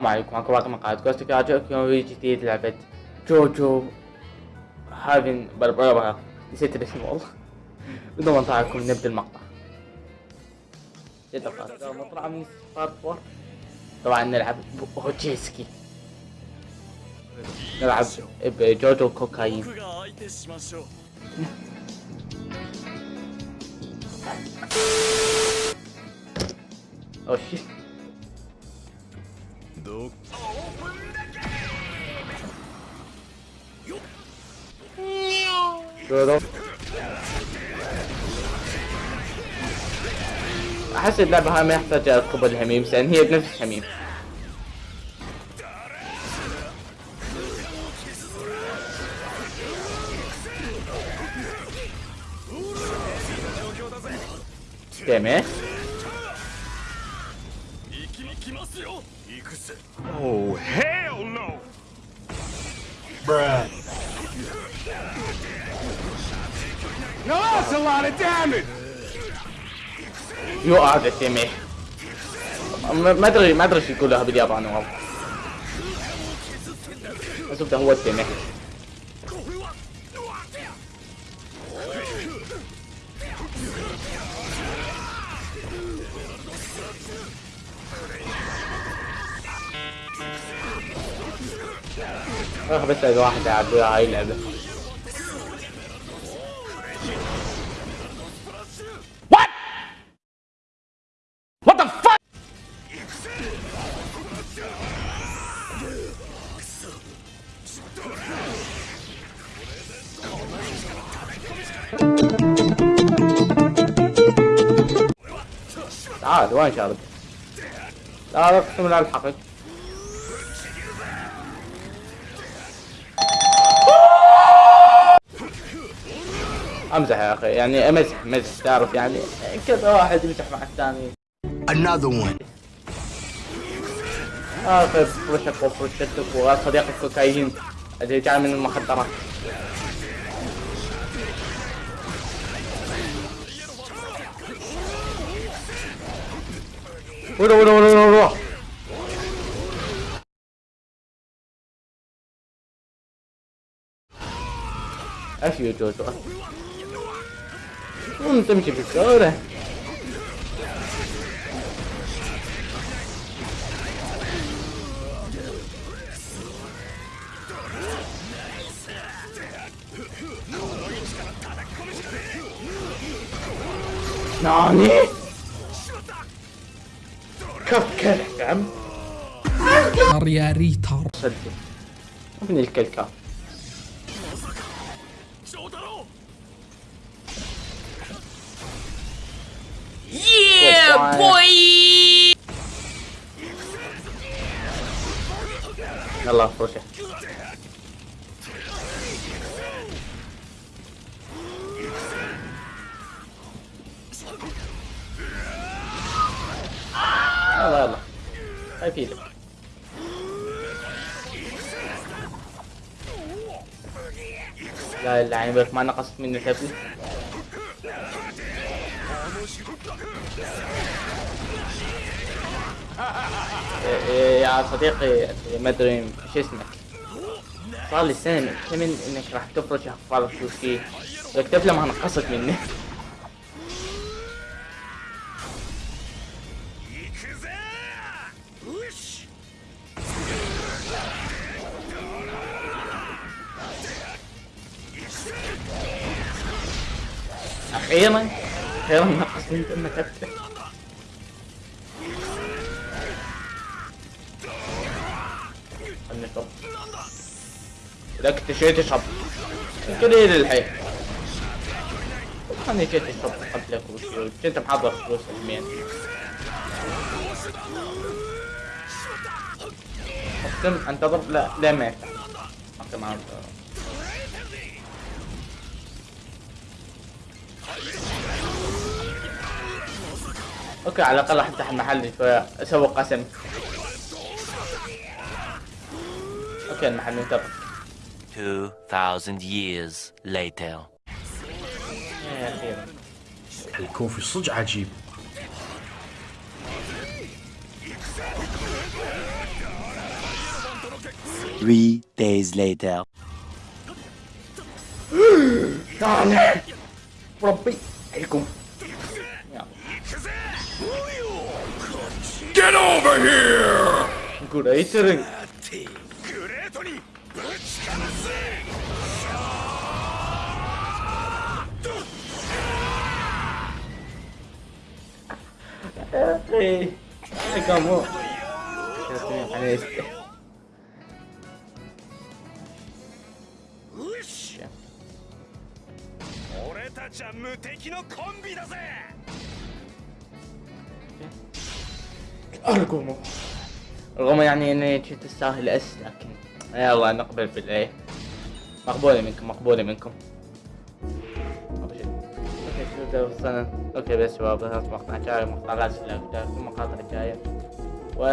ماكو باقي مقاعد كوستك عجبكم فيديو جديد لعبة جوجو هافين بربربها نسيت الاسم والله بدون ما نطلعكم نبدا المقطع. قاسي مطلع من 4 طبعا نلعب بوجيسكي نلعب بجوجو كوكايين 僕がどう جودو أحس اللعبة هاي ما يحتاج أركب الهميم لأن هي بنفس الهميم تمام. Oh, hell no! Bruh. Now that's a lot of damage! يو هذا التيمي ما ادري ما أدري إيش يقولها بالياباني والله بس هو التيمي أخ بس ألاقي واحد يلعب هاي اللعبة? تعال وين شارد لا لا اقسم بالله الحقك. امزح يا أخي يعني امزح مزح تعرف يعني. كذا واحد يمزح مع الثاني. Another one. اخر فرشك وفرشتك وصديق الكوكايين. اللي جاي من المخدرات. ورا ورا ورا ورا ورا إيش يا جوجو قوم تمشي بالشارع ناني؟ كف يا عم يا ريتر صدق. ابن الكلكة Boy! يلا فرشة يلا يلا. هاي في لك لا لا يعني بك ما نقصت مني حبل إيه إيه، إيه، يا صديقي ما أدري إيش اسمك. صار لي سنة مأتمن إنك راح تفرش احفاد الشوكي لك لما نقصت مني. أخيرا. أخيرا نقص من انك كتبته خلني اشرب إذا كنت شيء تشرب قليل الحين خلني شيء تشرب قبلك وشي كنت محضر فلوس يومين أقسم انتظر لا لا ما يفتح أقسم انتظر أوكي على الأقل أفتح المحل شوية اسوق قسم أوكي المحل انتظر 2,000 years later. الكوفي صدق عجيب. Three days later. طالع ربي عليكم. Get over here! グレイテルン。グレーえいかもやってみようかねって。俺たちは無敵のコンビだぜ。ارقموا رغم يعني إني كنت تستاهل أس لكن يلا نقبل بالايه مقبولة منكم مقبولة منكم. أوكي. شو ده وصلنا أوكي بس شباب هذا مقطع جاي مقطع لازم لا مقاطع جاية و.